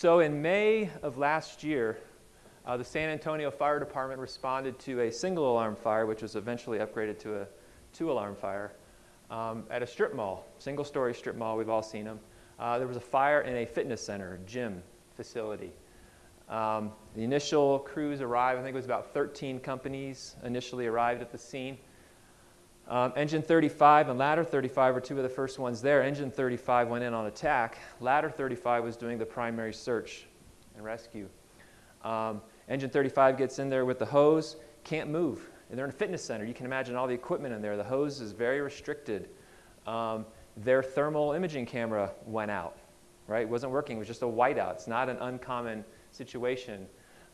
So in May of last year, uh, the San Antonio Fire Department responded to a single alarm fire, which was eventually upgraded to a two alarm fire, um, at a strip mall, single story strip mall, we've all seen them. Uh, there was a fire in a fitness center, gym facility. Um, the initial crews arrived, I think it was about 13 companies initially arrived at the scene. Um, engine 35 and ladder 35 were two of the first ones there. Engine 35 went in on attack. Ladder 35 was doing the primary search and rescue. Um, engine 35 gets in there with the hose, can't move. And they're in a fitness center. You can imagine all the equipment in there. The hose is very restricted. Um, their thermal imaging camera went out, right? It wasn't working. It was just a whiteout. It's not an uncommon situation.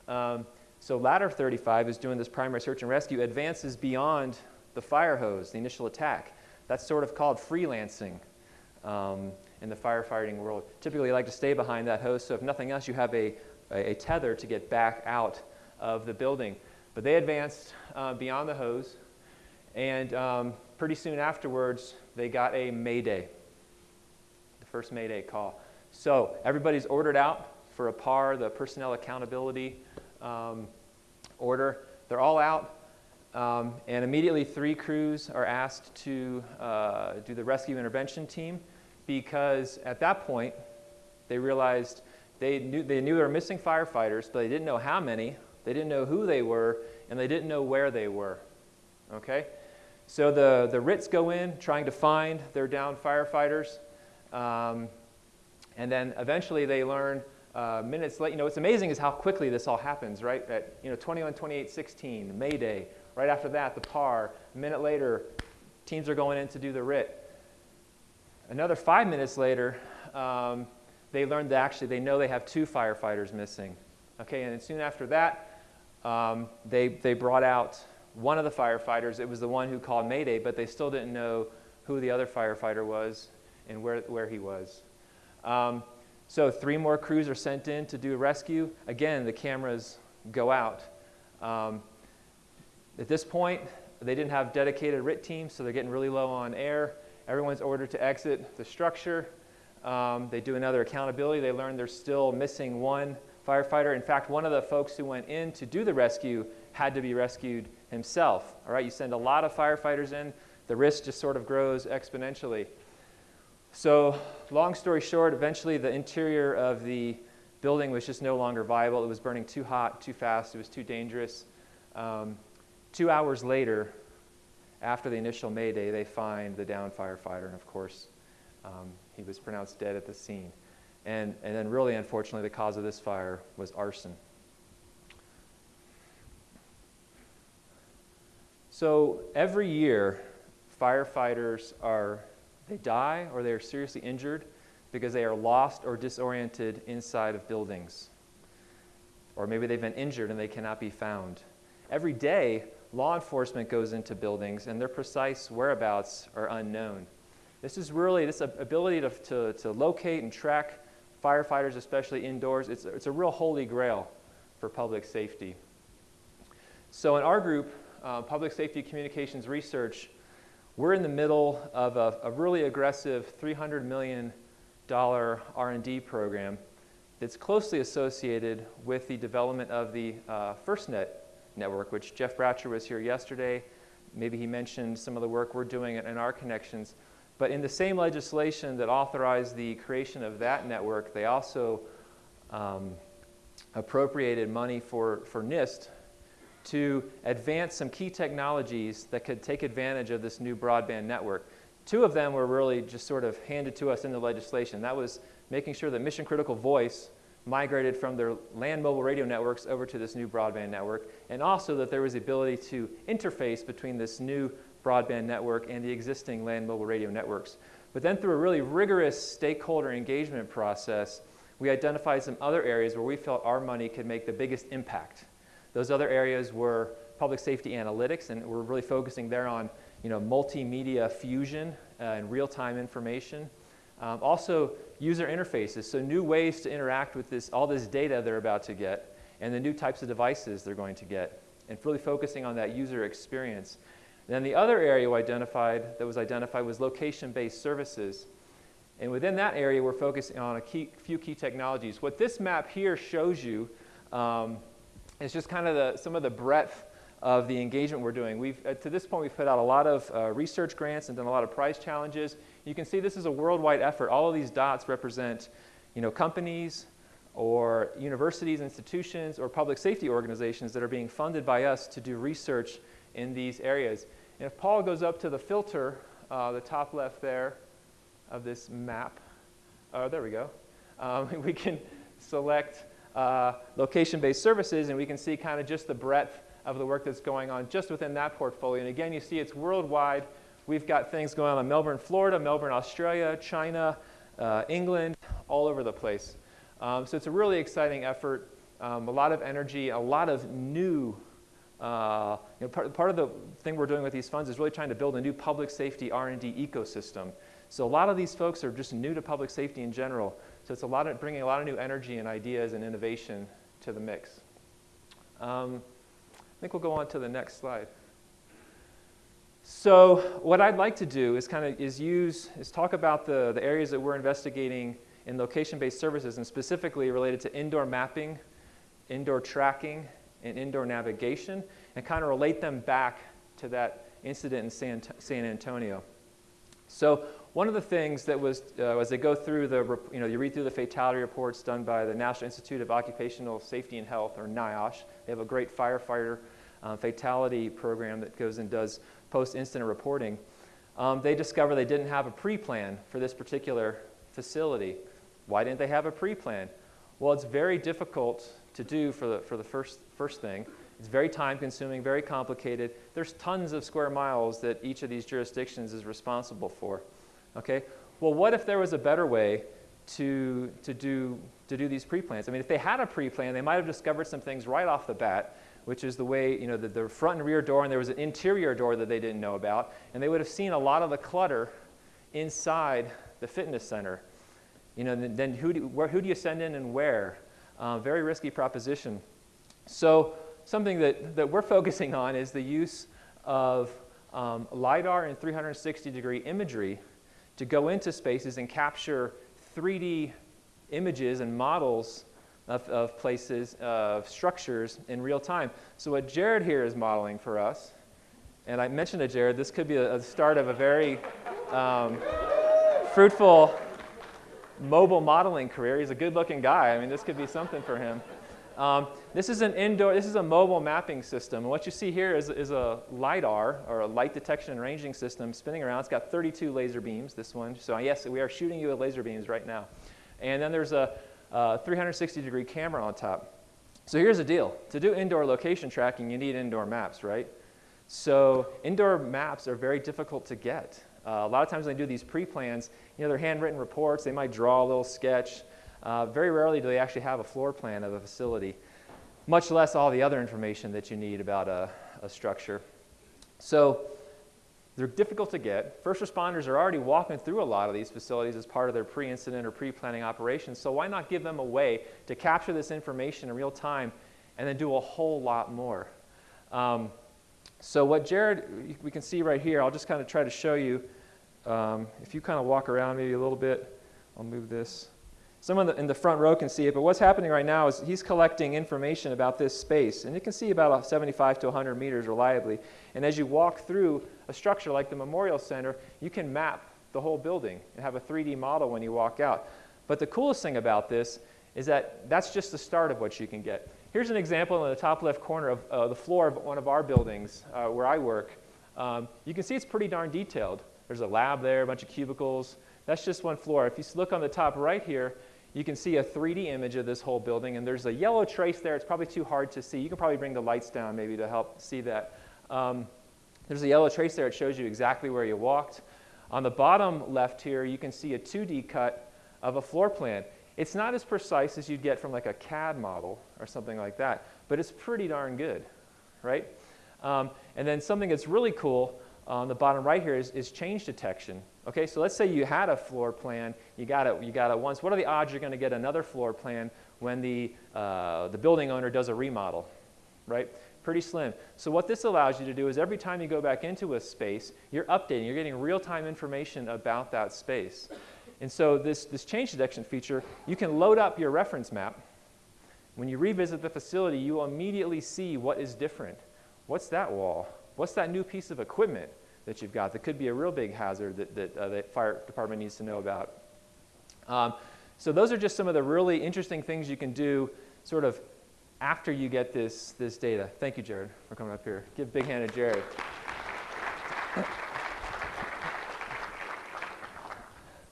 Um, so ladder 35 is doing this primary search and rescue, advances beyond the fire hose, the initial attack. That's sort of called freelancing um, in the firefighting world. Typically, you like to stay behind that hose, so if nothing else, you have a, a, a tether to get back out of the building. But they advanced uh, beyond the hose, and um, pretty soon afterwards, they got a mayday, the first mayday call. So everybody's ordered out for a PAR, the Personnel Accountability um, Order. They're all out, um, and immediately three crews are asked to uh, do the rescue intervention team because at that point, they realized they knew, they knew they were missing firefighters, but they didn't know how many, they didn't know who they were, and they didn't know where they were. Okay? So the, the RITs go in trying to find their downed firefighters. Um, and then eventually they learn uh, minutes late. You know, what's amazing is how quickly this all happens, right? At you know, 21, 28, 16, May Day. Right after that, the PAR. A minute later, teams are going in to do the RIT. Another five minutes later, um, they learned that actually they know they have two firefighters missing. Okay, and soon after that, um, they, they brought out one of the firefighters. It was the one who called Mayday, but they still didn't know who the other firefighter was and where, where he was. Um, so three more crews are sent in to do a rescue. Again, the cameras go out. Um, at this point, they didn't have dedicated RIT teams, so they're getting really low on air. Everyone's ordered to exit the structure. Um, they do another accountability. They learn they're still missing one firefighter. In fact, one of the folks who went in to do the rescue had to be rescued himself. All right, you send a lot of firefighters in, the risk just sort of grows exponentially. So long story short, eventually the interior of the building was just no longer viable. It was burning too hot, too fast, it was too dangerous. Um, two hours later, after the initial mayday, they find the downed firefighter, and of course, um, he was pronounced dead at the scene. And, and then really, unfortunately, the cause of this fire was arson. So every year, firefighters are, they die or they are seriously injured because they are lost or disoriented inside of buildings. Or maybe they've been injured and they cannot be found. Every day, law enforcement goes into buildings and their precise whereabouts are unknown. This is really, this ability to, to, to locate and track firefighters, especially indoors, it's, it's a real holy grail for public safety. So in our group, uh, Public Safety Communications Research, we're in the middle of a, a really aggressive $300 million R&D program that's closely associated with the development of the uh, FirstNet network, which Jeff Bratcher was here yesterday. Maybe he mentioned some of the work we're doing in our connections. But in the same legislation that authorized the creation of that network, they also um, appropriated money for, for NIST to advance some key technologies that could take advantage of this new broadband network. Two of them were really just sort of handed to us in the legislation. That was making sure that mission critical voice migrated from their land mobile radio networks over to this new broadband network, and also that there was the ability to interface between this new broadband network and the existing land mobile radio networks. But then through a really rigorous stakeholder engagement process, we identified some other areas where we felt our money could make the biggest impact. Those other areas were public safety analytics, and we're really focusing there on you know, multimedia fusion uh, and real-time information. Um, also, user interfaces, so new ways to interact with this, all this data they're about to get, and the new types of devices they're going to get, and really focusing on that user experience. Then the other area identified, that was identified was location-based services. And within that area, we're focusing on a key, few key technologies. What this map here shows you um, is just kind of the, some of the breadth of the engagement we're doing. We've, uh, to this point, we've put out a lot of uh, research grants and done a lot of prize challenges. You can see this is a worldwide effort. All of these dots represent you know, companies or universities, institutions, or public safety organizations that are being funded by us to do research in these areas. And if Paul goes up to the filter, uh, the top left there of this map, oh, there we go, um, we can select uh, location-based services and we can see kind of just the breadth of the work that's going on just within that portfolio. And again, you see it's worldwide. We've got things going on in Melbourne, Florida, Melbourne, Australia, China, uh, England, all over the place. Um, so it's a really exciting effort, um, a lot of energy, a lot of new uh, you know, part, part, of the thing we're doing with these funds is really trying to build a new public safety R&D ecosystem. So a lot of these folks are just new to public safety in general. So it's a lot of bringing a lot of new energy and ideas and innovation to the mix. Um, I think we'll go on to the next slide. So what I'd like to do is kind of is use is talk about the, the areas that we're investigating in location-based services and specifically related to indoor mapping, indoor tracking, and indoor navigation and kind of relate them back to that incident in San, San Antonio. So one of the things that was, uh, as they go through the, you know, you read through the fatality reports done by the National Institute of Occupational Safety and Health, or NIOSH. They have a great firefighter uh, fatality program that goes and does post-incident reporting. Um, they discover they didn't have a pre-plan for this particular facility. Why didn't they have a pre-plan? Well, it's very difficult to do for the, for the first, first thing. It's very time consuming, very complicated. There's tons of square miles that each of these jurisdictions is responsible for. Okay? Well, what if there was a better way to, to, do, to do these pre-plans? I mean, if they had a pre-plan, they might have discovered some things right off the bat, which is the way, you know, the, the front and rear door, and there was an interior door that they didn't know about, and they would have seen a lot of the clutter inside the fitness center. You know, then who do, where, who do you send in and where? Uh, very risky proposition. So something that, that we're focusing on is the use of um, LiDAR and 360 degree imagery to go into spaces and capture 3D images and models of, of places, of structures in real time. So what Jared here is modeling for us, and I mentioned to Jared, this could be a, a start of a very um, fruitful mobile modeling career. He's a good looking guy. I mean, this could be something for him. Um, this is an indoor, this is a mobile mapping system. And what you see here is, is a LiDAR, or a light detection and ranging system spinning around. It's got 32 laser beams, this one. So yes, we are shooting you with laser beams right now. And then there's a, a 360 degree camera on top. So here's the deal. To do indoor location tracking, you need indoor maps, right? So indoor maps are very difficult to get. Uh, a lot of times when they do these pre-plans, you know, they're handwritten reports. They might draw a little sketch. Uh, very rarely do they actually have a floor plan of a facility, much less all the other information that you need about a, a structure. So they're difficult to get. First responders are already walking through a lot of these facilities as part of their pre-incident or pre-planning operations, so why not give them a way to capture this information in real time and then do a whole lot more? Um, so what Jared, we can see right here, I'll just kind of try to show you um, if you kind of walk around maybe a little bit, I'll move this. Someone in the front row can see it, but what's happening right now is he's collecting information about this space, and you can see about 75 to 100 meters reliably. And as you walk through a structure like the Memorial Center, you can map the whole building and have a 3D model when you walk out. But the coolest thing about this is that that's just the start of what you can get. Here's an example in the top left corner of uh, the floor of one of our buildings uh, where I work. Um, you can see it's pretty darn detailed. There's a lab there, a bunch of cubicles. That's just one floor. If you look on the top right here, you can see a 3D image of this whole building, and there's a yellow trace there. It's probably too hard to see. You can probably bring the lights down maybe to help see that. Um, there's a yellow trace there. It shows you exactly where you walked. On the bottom left here, you can see a 2D cut of a floor plan. It's not as precise as you'd get from like a CAD model or something like that, but it's pretty darn good, right? Um, and then something that's really cool on the bottom right here is, is change detection. Okay, so let's say you had a floor plan, you got it, you got it once. What are the odds you're going to get another floor plan when the, uh, the building owner does a remodel, right? Pretty slim. So what this allows you to do is every time you go back into a space, you're updating, you're getting real-time information about that space. And so this, this change detection feature, you can load up your reference map. When you revisit the facility, you will immediately see what is different. What's that wall? What's that new piece of equipment that you've got that could be a real big hazard that, that uh, the fire department needs to know about? Um, so those are just some of the really interesting things you can do sort of after you get this, this data. Thank you, Jared, for coming up here. Give a big hand to Jared.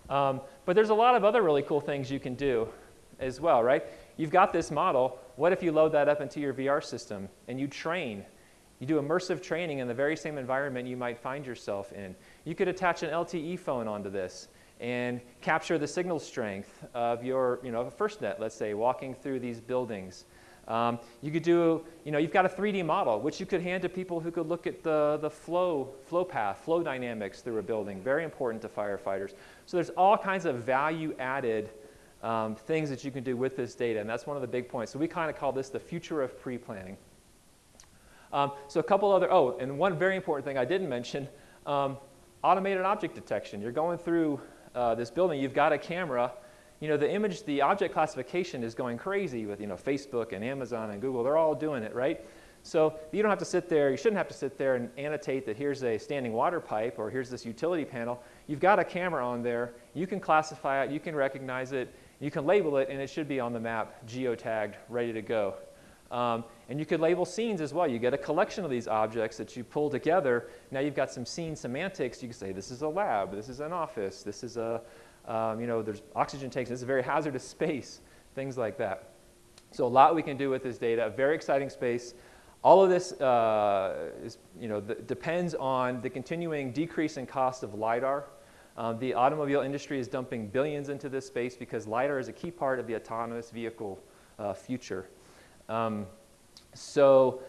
Um, but there's a lot of other really cool things you can do as well, right? You've got this model. What if you load that up into your VR system and you train? You do immersive training in the very same environment you might find yourself in. You could attach an LTE phone onto this and capture the signal strength of your, you know, FirstNet, let's say, walking through these buildings. Um, you could do, you know, you've got a 3D model, which you could hand to people who could look at the, the flow, flow path, flow dynamics through a building, very important to firefighters. So there's all kinds of value added um, things that you can do with this data, and that's one of the big points. So we kind of call this the future of pre-planning. Um, so a couple other, oh, and one very important thing I didn't mention, um, automated object detection. You're going through uh, this building, you've got a camera, you know, the image, the object classification is going crazy with, you know, Facebook and Amazon and Google. They're all doing it, right? So you don't have to sit there, you shouldn't have to sit there and annotate that here's a standing water pipe or here's this utility panel. You've got a camera on there. You can classify it, you can recognize it, you can label it, and it should be on the map, geotagged, ready to go. Um, and you could label scenes as well. You get a collection of these objects that you pull together. Now you've got some scene semantics. You can say this is a lab, this is an office, this is a, um, you know, there's oxygen tanks. This is a very hazardous space, things like that. So a lot we can do with this data, a very exciting space. All of this uh, is, you know, depends on the continuing decrease in cost of LiDAR. Um, the automobile industry is dumping billions into this space because LiDAR is a key part of the autonomous vehicle uh, future. Um, so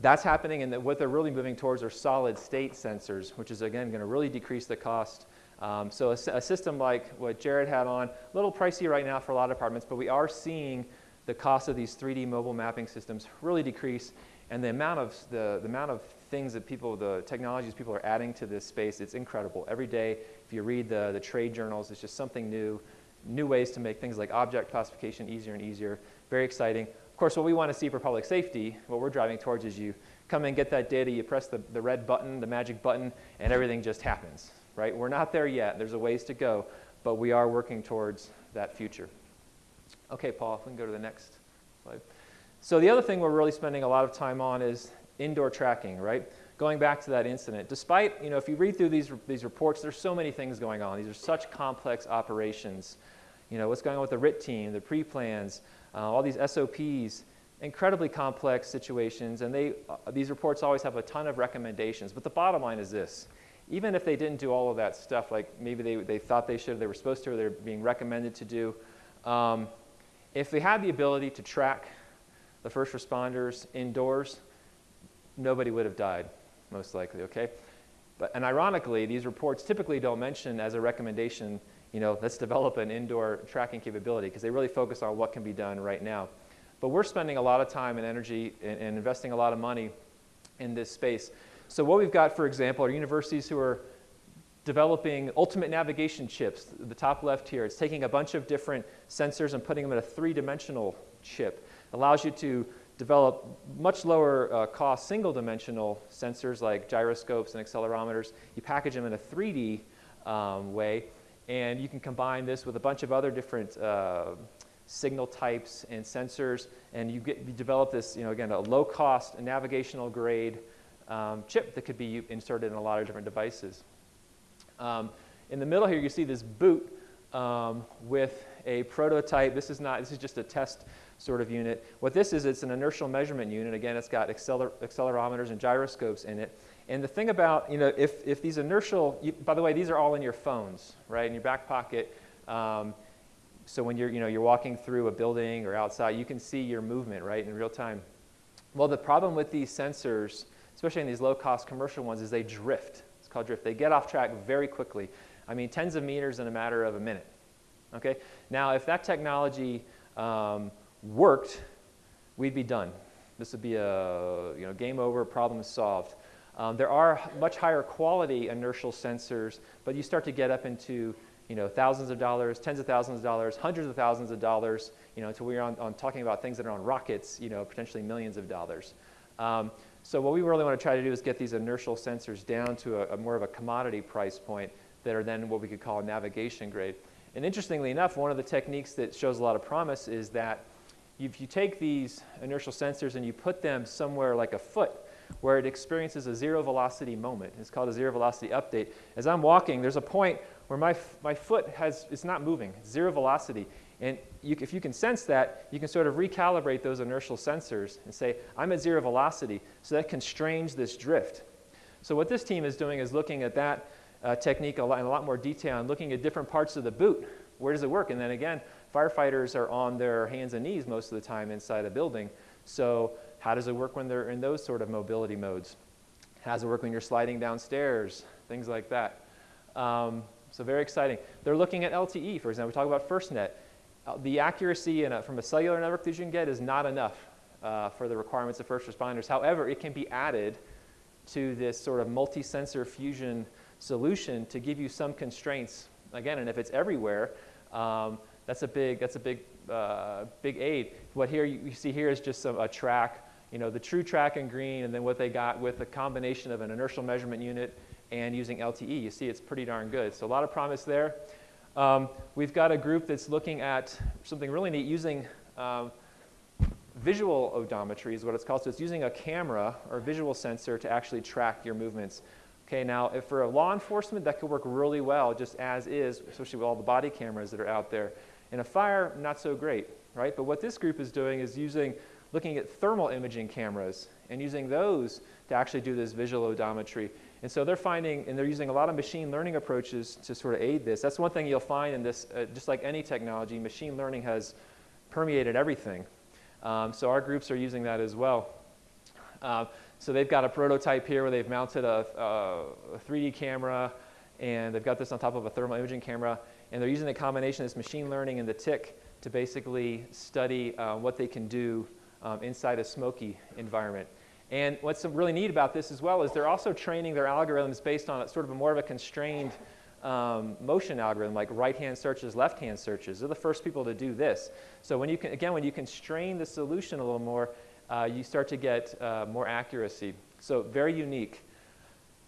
that's happening, and what they're really moving towards are solid state sensors, which is, again, going to really decrease the cost um, so a, a, system like what Jared had on, a little pricey right now for a lot of departments, but we are seeing the cost of these 3D mobile mapping systems really decrease, and the amount of the, the amount of things that people, the technologies people are adding to this space, it's incredible. Every day, if you read the, the trade journals, it's just something new, new ways to make things like object classification easier and easier. Very exciting. Of course, what we want to see for public safety, what we're driving towards is you come and get that data, you press the, the red button, the magic button, and everything just happens right? We're not there yet. There's a ways to go, but we are working towards that future. Okay, Paul, if we can go to the next slide. So the other thing we're really spending a lot of time on is indoor tracking, right? Going back to that incident, despite, you know, if you read through these, these reports, there's so many things going on. These are such complex operations. You know, what's going on with the RIT team, the pre-plans, uh, all these SOPs, incredibly complex situations, and they, uh, these reports always have a ton of recommendations. But the bottom line is this, even if they didn't do all of that stuff, like maybe they, they thought they should, they were supposed to, or they're being recommended to do, um, if they had the ability to track the first responders indoors, nobody would have died, most likely, okay? But, and ironically, these reports typically don't mention as a recommendation, you know, let's develop an indoor tracking capability because they really focus on what can be done right now. But we're spending a lot of time and energy and, and investing a lot of money in this space. So what we've got, for example, are universities who are developing ultimate navigation chips. The top left here, it's taking a bunch of different sensors and putting them in a three-dimensional chip. It allows you to develop much lower uh, cost single-dimensional sensors like gyroscopes and accelerometers. You package them in a 3D um, way, and you can combine this with a bunch of other different uh, signal types and sensors, and you, get, you develop this, you know, again, a low-cost navigational grade um, chip that could be inserted in a lot of different devices. Um, in the middle here, you see this boot um, with a prototype. This is not, this is just a test sort of unit. What this is, it's an inertial measurement unit. Again, it's got acceler accelerometers and gyroscopes in it. And the thing about, you know, if, if these inertial, you, by the way, these are all in your phones, right, in your back pocket. Um, so when you're, you know, you're walking through a building or outside, you can see your movement, right, in real time. Well, the problem with these sensors especially in these low-cost commercial ones, is they drift. It's called drift. They get off track very quickly. I mean, tens of meters in a matter of a minute. Okay? Now, if that technology um, worked, we'd be done. This would be a you know, game over, problem solved. Um, there are much higher quality inertial sensors, but you start to get up into you know, thousands of dollars, tens of thousands of dollars, hundreds of thousands of dollars, you know, until we're on, on talking about things that are on rockets, you know, potentially millions of dollars. Um, so what we really want to try to do is get these inertial sensors down to a, a more of a commodity price point that are then what we could call a navigation grade. And interestingly enough, one of the techniques that shows a lot of promise is that if you take these inertial sensors and you put them somewhere like a foot, where it experiences a zero velocity moment. It's called a zero velocity update. As I'm walking, there's a point where my, my foot has, it's not moving, zero velocity. And you, if you can sense that, you can sort of recalibrate those inertial sensors and say, I'm at zero velocity, so that constrains this drift. So what this team is doing is looking at that uh, technique a lot, in a lot more detail and looking at different parts of the boot. Where does it work? And then again, firefighters are on their hands and knees most of the time inside a building. So how does it work when they're in those sort of mobility modes? How does it work when you're sliding downstairs? Things like that. Um, so very exciting. They're looking at LTE, for example. We talk about FirstNet. Uh, the accuracy a, from a cellular network that you can get is not enough uh, for the requirements of first responders. However, it can be added to this sort of multi-sensor fusion solution to give you some constraints. Again, and if it's everywhere, um, that's a big, that's a big, uh, big aid. What here you, you see here is just some, a track, you know, the true track in green, and then what they got with a combination of an inertial measurement unit and using LTE. You see it's pretty darn good. So a lot of promise there. Um, we've got a group that's looking at something really neat using um, visual odometry is what it's called. So it's using a camera or visual sensor to actually track your movements. Okay, now if for a law enforcement, that could work really well just as is, especially with all the body cameras that are out there. In a fire, not so great, right? But what this group is doing is using, looking at thermal imaging cameras and using those to actually do this visual odometry. And so they're finding, and they're using a lot of machine learning approaches to sort of aid this. That's one thing you'll find in this, uh, just like any technology, machine learning has permeated everything. Um, so our groups are using that as well. Uh, so they've got a prototype here where they've mounted a, a, 3D camera and they've got this on top of a thermal imaging camera and they're using the combination of this machine learning and the TIC to basically study uh, what they can do um, inside a smoky environment. And what's really neat about this as well is they're also training their algorithms based on a, sort of a more of a constrained um, motion algorithm, like right-hand searches, left-hand searches. They're the first people to do this. So when you can, again, when you constrain the solution a little more, uh, you start to get uh, more accuracy. So very unique.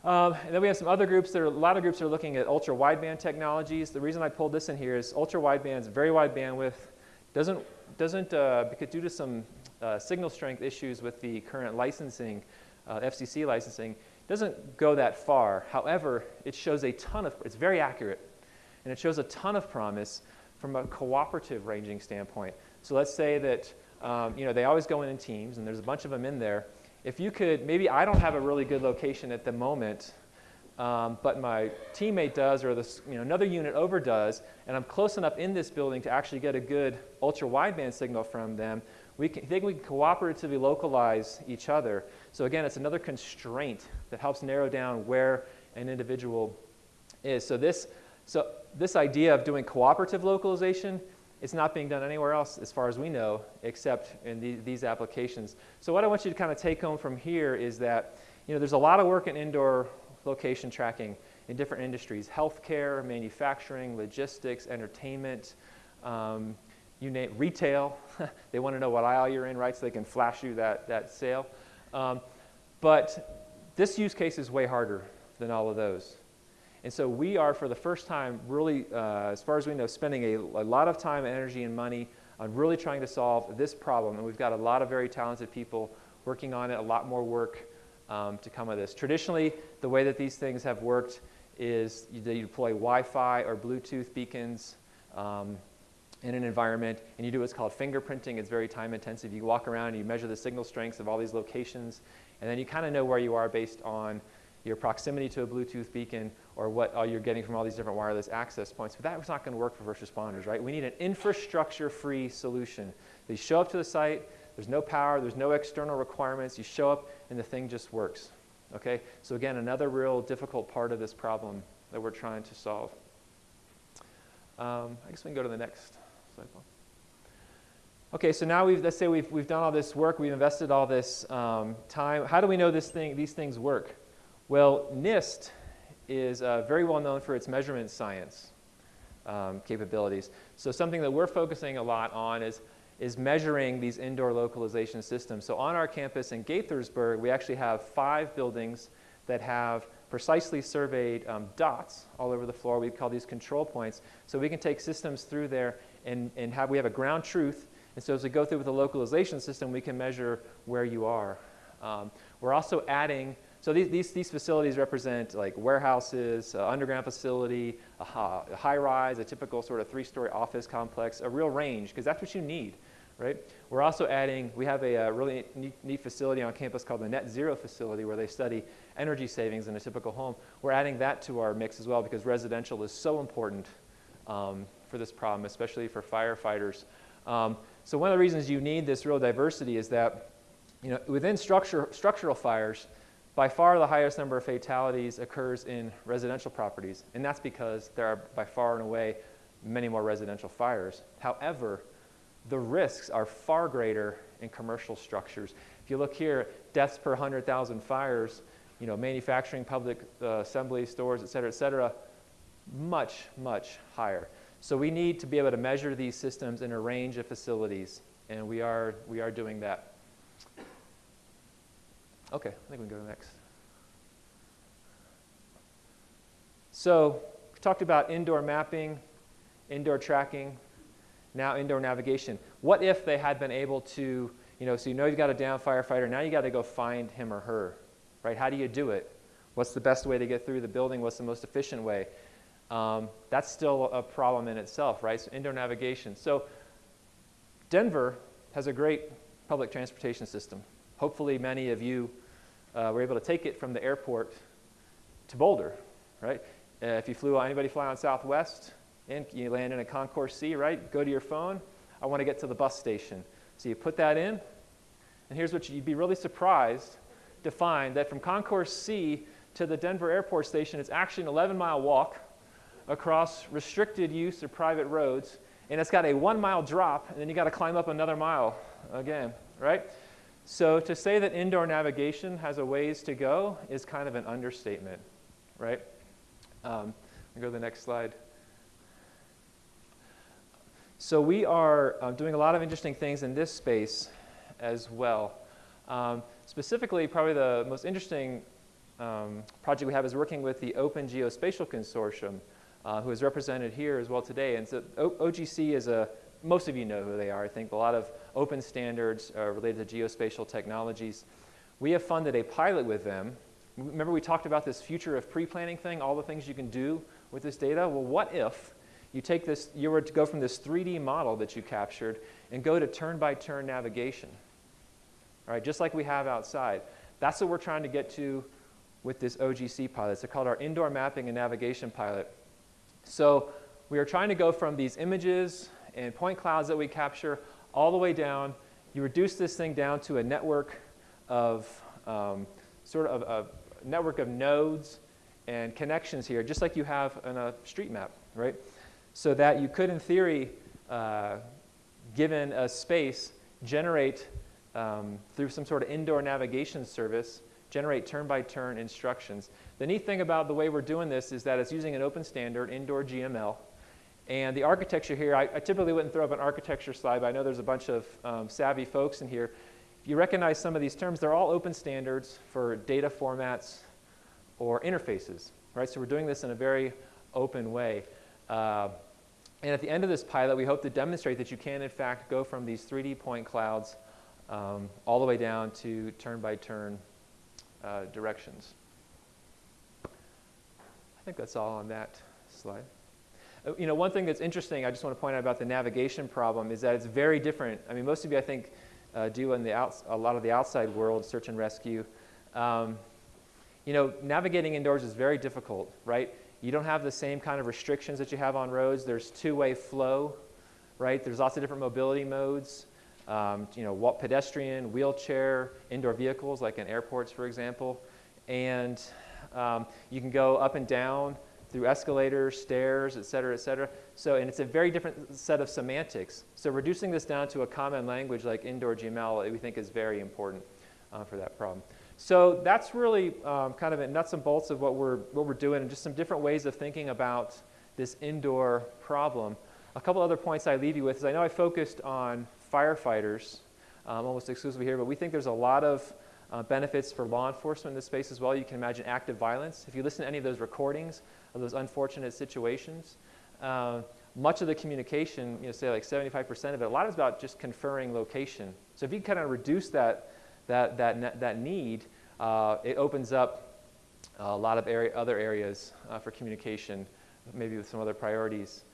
Um, and then we have some other groups. There are a lot of groups are looking at ultra wideband technologies. The reason I pulled this in here is ultra wideband is very wide bandwidth. Doesn't doesn't uh, because due to some uh, signal strength issues with the current licensing, uh, FCC licensing, doesn't go that far. However, it shows a ton of, it's very accurate, and it shows a ton of promise from a cooperative ranging standpoint. So let's say that, um, you know, they always go in in teams, and there's a bunch of them in there. If you could, maybe I don't have a really good location at the moment, um, but my teammate does or this, you know, another unit over does, and I'm close enough in this building to actually get a good ultra wideband signal from them, we can, think we can cooperatively localize each other. So again, it's another constraint that helps narrow down where an individual is. So this, so this idea of doing cooperative localization is not being done anywhere else as far as we know except in the, these applications. So what I want you to kind of take home from here is that you know, there's a lot of work in indoor location tracking in different industries, healthcare, manufacturing, logistics, entertainment, um, you name retail. they want to know what aisle you're in, right? So they can flash you that, that sale. Um, but this use case is way harder than all of those. And so we are, for the first time, really, uh, as far as we know, spending a, a, lot of time, energy, and money on really trying to solve this problem. And we've got a lot of very talented people working on it, a lot more work um, to come of this. Traditionally, the way that these things have worked is you, you deploy Wi-Fi or Bluetooth beacons um, in an environment, and you do what's called fingerprinting. It's very time intensive. You walk around and you measure the signal strengths of all these locations, and then you kind of know where you are based on your proximity to a Bluetooth beacon or what you're getting from all these different wireless access points. But that was not going to work for first responders, right? We need an infrastructure-free solution. They show up to the site, there's no power, there's no external requirements. You show up, and the thing just works. Okay? So again, another real difficult part of this problem that we're trying to solve. Um, I guess we can go to the next Okay, so now we've, let's say we've, we've done all this work, we've invested all this um, time. How do we know this thing, these things work? Well, NIST is uh, very well known for its measurement science. um, capabilities. So something that we're focusing a lot on is, is measuring these indoor localization systems. So on our campus in Gaithersburg, we actually have five buildings that have precisely surveyed um, dots all over the floor. We call these control points. So we can take systems through there and, and have, we have a ground truth. And so as we go through with the localization system, we can measure where you are. Um, we're also adding, so these, these, these facilities represent like warehouses, uh, underground facility, a, a high rise, a typical sort of three-story office complex, a real range, because that's what you need right? We're also adding, we have a, a uh, really neat, neat, facility on campus called the Net Zero facility where they study energy savings in a typical home. We're adding that to our mix as well because residential is so important um, for this problem, especially for firefighters. Um, so one of the reasons you need this real diversity is that you know, within structure, structural fires, by far the highest number of fatalities occurs in residential properties, and that's because there are by far and away many more residential fires. However, the risks are far greater in commercial structures. If you look here, deaths per 100,000 fires, you know, manufacturing, public uh, assembly, stores, et cetera, et cetera, much, much higher. So we need to be able to measure these systems in a range of facilities, and we are, we are doing that. Okay, I think we can go to the next. So we talked about indoor mapping, indoor tracking, now indoor navigation. What if they had been able to, you know, so you know you've got a down firefighter, now you got to go find him or her, right? How do you do it? What's the best way to get through the building? What's the most efficient way? Um, that's still a problem in itself, right? So indoor navigation. So Denver has a great public transportation system. Hopefully many of you uh, were able to take it from the airport to Boulder, right? Uh, if you flew, anybody fly on Southwest, and you land in a Concourse C, right? Go to your phone. I want to get to the bus station. So you put that in, and here's what you'd be really surprised to find that from Concourse C to the Denver airport station, it's actually an 11 mile walk across restricted use of private roads, and it's got a one mile drop, and then you got to climb up another mile again, right? So to say that indoor navigation has a ways to go is kind of an understatement, right? Um, go to the next slide. So we are uh, doing a lot of interesting things in this space as well. Um, specifically, probably the most interesting um, project we have is working with the Open Geospatial Consortium, uh, who is represented here as well today. And so o OGC is a, most of you know who they are, I think, a lot of open standards uh, related to geospatial technologies. We have funded a pilot with them. Remember we talked about this future of pre-planning thing, all the things you can do with this data? Well, what if you take this, you were to go from this 3D model that you captured and go to turn-by-turn -turn navigation. All right, just like we have outside. That's what we're trying to get to with this OGC pilot. It's called our Indoor Mapping and Navigation Pilot. So we are trying to go from these images and point clouds that we capture all the way down. You reduce this thing down to a network of um, sort of a network of nodes and connections here, just like you have in a street map, right? so that you could, in theory, uh, given a space, generate um, through some sort of indoor navigation service, generate turn-by-turn -turn instructions. The neat thing about the way we're doing this is that it's using an open standard, indoor GML. And the architecture here, I, I typically wouldn't throw up an architecture slide, but I know there's a bunch of um, savvy folks in here. If you recognize some of these terms, they're all open standards for data formats or interfaces, right? So we're doing this in a very open way. Uh, and at the end of this pilot, we hope to demonstrate that you can, in fact, go from these 3D point clouds um, all the way down to turn-by-turn -turn, uh, directions. I think that's all on that slide. Uh, you know, one thing that's interesting, I just want to point out about the navigation problem is that it's very different. I mean, most of you, I think, uh, do in the outs a lot of the outside world, search and rescue. Um, you know, navigating indoors is very difficult, right? You don't have the same kind of restrictions that you have on roads. There's two-way flow, right? There's lots of different mobility modes. Um, you know, walk, pedestrian, wheelchair, indoor vehicles, like in airports, for example. And um, you can go up and down through escalators, stairs, et cetera, et cetera. So, and it's a very different set of semantics. So reducing this down to a common language like indoor GML, we think is very important uh, for that problem. So that's really um, kind of a nuts and bolts of what we're, what we're doing and just some different ways of thinking about this indoor problem. A couple other points I leave you with is I know I focused on firefighters um, almost exclusively here, but we think there's a lot of uh, benefits for law enforcement in this space as well. You can imagine active violence. If you listen to any of those recordings of those unfortunate situations, uh, much of the communication, you know, say like 75% of it, a lot is about just conferring location. So if you kind of reduce that, that, that, that need, uh, it opens up a lot of area, other areas uh, for communication, maybe with some other priorities.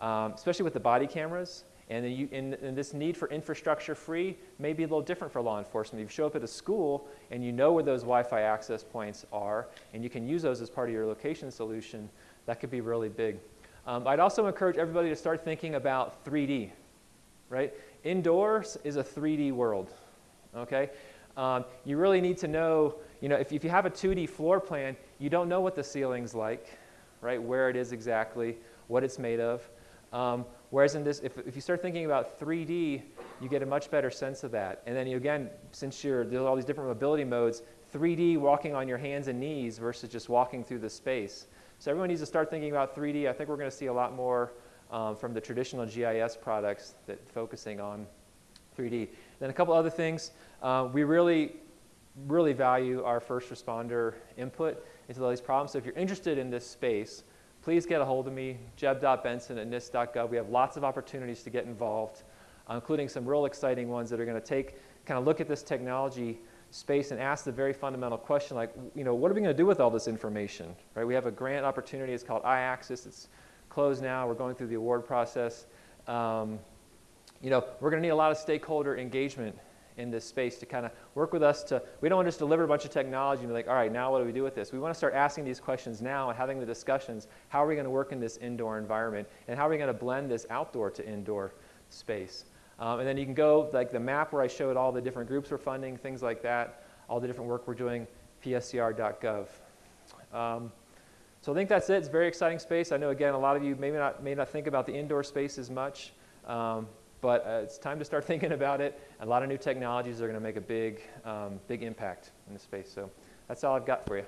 Um, especially with the body cameras, and, you, and, and, this need for infrastructure free may be a little different for law enforcement. You show up at a school and you know where those Wi-Fi access points are, and you can use those as part of your location solution, that could be really big. Um, I'd also encourage everybody to start thinking about 3D, right? Indoors is a 3D world, okay? Um, you really need to know, you know, if, if you have a 2D floor plan, you don't know what the ceiling's like, right? Where it is exactly, what it's made of. Um, whereas in this, if, if you start thinking about 3D, you get a much better sense of that. And then you, again, since you're, there's all these different mobility modes, 3D walking on your hands and knees versus just walking through the space. So everyone needs to start thinking about 3D. I think we're going to see a lot more um, from the traditional GIS products that focusing on 3D. Then a couple other things. Uh, we really, really value our first responder input into all these problems. So if you're interested in this space, please get a hold of me, jeb.benson at nist.gov. We have lots of opportunities to get involved, uh, including some real exciting ones that are going to take, kind of look at this technology space and ask the very fundamental question like, you know, what are we going to do with all this information, right? We have a grant opportunity. It's called iAccess. It's closed now. We're going through the award process. Um, you know, we're going to need a lot of stakeholder engagement in this space to kind of work with us to, we don't want to just deliver a bunch of technology and be like, all right, now what do we do with this? We want to start asking these questions now and having the discussions. How are we going to work in this indoor environment? And how are we going to blend this outdoor to indoor space? Um, and then you can go, like the map where I showed all the different groups we're funding, things like that, all the different work we're doing, pscr.gov. Um, so I think that's it. It's a very exciting space. I know, again, a lot of you may not, may not think about the indoor space as much, um, but uh, it's time to start thinking about it. A lot of new technologies are going to make a big, um, big impact in the space. So that's all I've got for you.